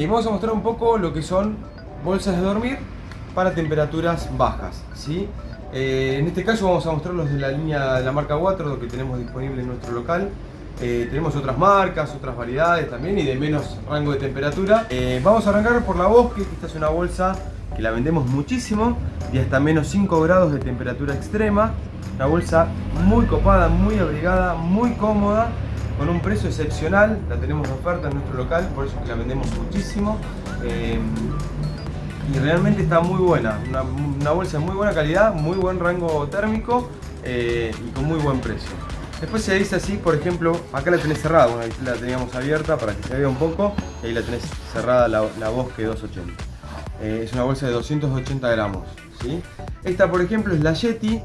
Y vamos a mostrar un poco lo que son bolsas de dormir para temperaturas bajas. ¿sí? Eh, en este caso vamos a mostrar los de la línea de la marca Waterdo que tenemos disponible en nuestro local. Eh, tenemos otras marcas, otras variedades también y de menos rango de temperatura. Eh, vamos a arrancar por la Bosque, esta es una bolsa que la vendemos muchísimo y hasta menos 5 grados de temperatura extrema. Una bolsa muy copada, muy abrigada, muy cómoda, con un precio excepcional. La tenemos de oferta en nuestro local, por eso la vendemos muchísimo. Eh, y realmente está muy buena, una, bolsa de muy buena calidad, muy buen rango térmico y con muy buen precio. Después se dice así, por ejemplo, acá la tenés cerrada, bueno, ahí la teníamos abierta para que se vea un poco, y ahí la tenés cerrada la, Bosque 280. Eh, es una bolsa de 280 gramos. Esta, por ejemplo, es la Yeti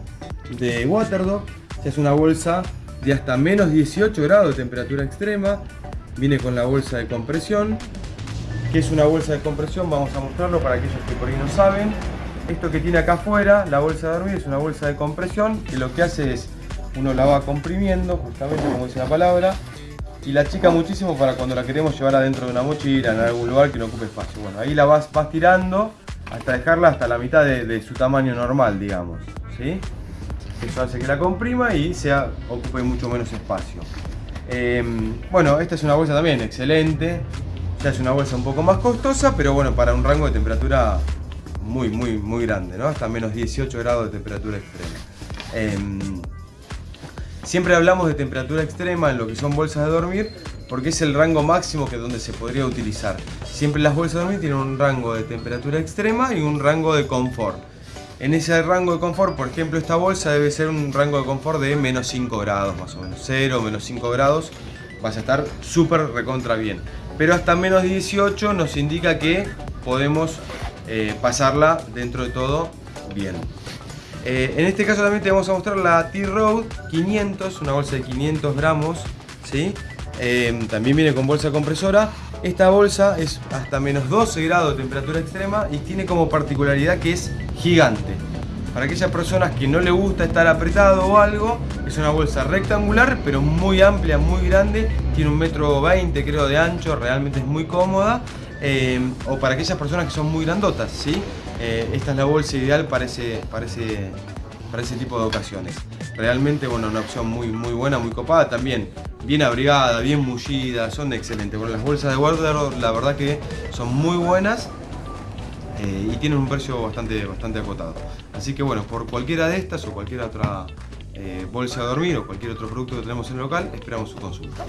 de Waterdog, es una bolsa de hasta menos 18 grados de temperatura extrema, viene con la bolsa de compresión, que es una bolsa de compresión, vamos a mostrarlo para aquellos que por ahí no saben. Esto que tiene acá afuera, la bolsa de dormir, es una bolsa de compresión, que lo que hace es uno la va comprimiendo, justamente como dice la palabra, y la chica muchísimo para cuando la queremos llevar adentro de una mochila, en algún lugar que no ocupe espacio. Bueno, ahí la vas, vas tirando hasta dejarla hasta la mitad de, su tamaño normal, digamos. ¿sí? Eso hace que la comprima y sea, ocupe mucho menos espacio. Em, bueno, esta es una bolsa también excelente. Ya es una bolsa un poco más costosa, pero bueno, para un rango de temperatura muy, muy, muy grande, ¿no? Hasta menos 18 grados de temperatura extrema. Em, Siempre hablamos de temperatura extrema en lo que son bolsas de dormir porque es el rango máximo que donde se podría utilizar. Siempre las bolsas de dormir tienen un rango de temperatura extrema y un rango de confort. En ese rango de confort, por ejemplo, esta bolsa debe ser un rango de confort de menos 5 grados más o menos. 0, menos 5 grados, vas a estar súper recontra bien. Pero hasta menos 18 nos indica que podemos eh, pasarla dentro de todo bien. Eh, en este caso también te vamos a mostrar la T-Road 500, una bolsa de 500 gramos. ¿sí? Eh, también viene con bolsa compresora. Esta bolsa es hasta menos 12 grados de temperatura extrema y tiene como particularidad que es gigante. Para aquellas personas que no le gusta estar apretado o algo, es una bolsa rectangular pero muy amplia, muy grande. Tiene un metro 20 creo de ancho, realmente es muy cómoda. Eh, o para aquellas personas que son muy grandotas, ¿sí? Eh, esta es la bolsa ideal para ese, para ese, tipo de ocasiones. Realmente, bueno, una opción muy, muy buena, muy copada, también bien abrigada, bien mullida, son excelentes. Bueno, las bolsas de Wardrobe la verdad que son muy buenas eh, y tienen un precio bastante, bastante acotado. Así que bueno, por cualquiera de estas o cualquier otra bolsa de dormir o cualquier otro producto que tenemos en el local, esperamos su consulta.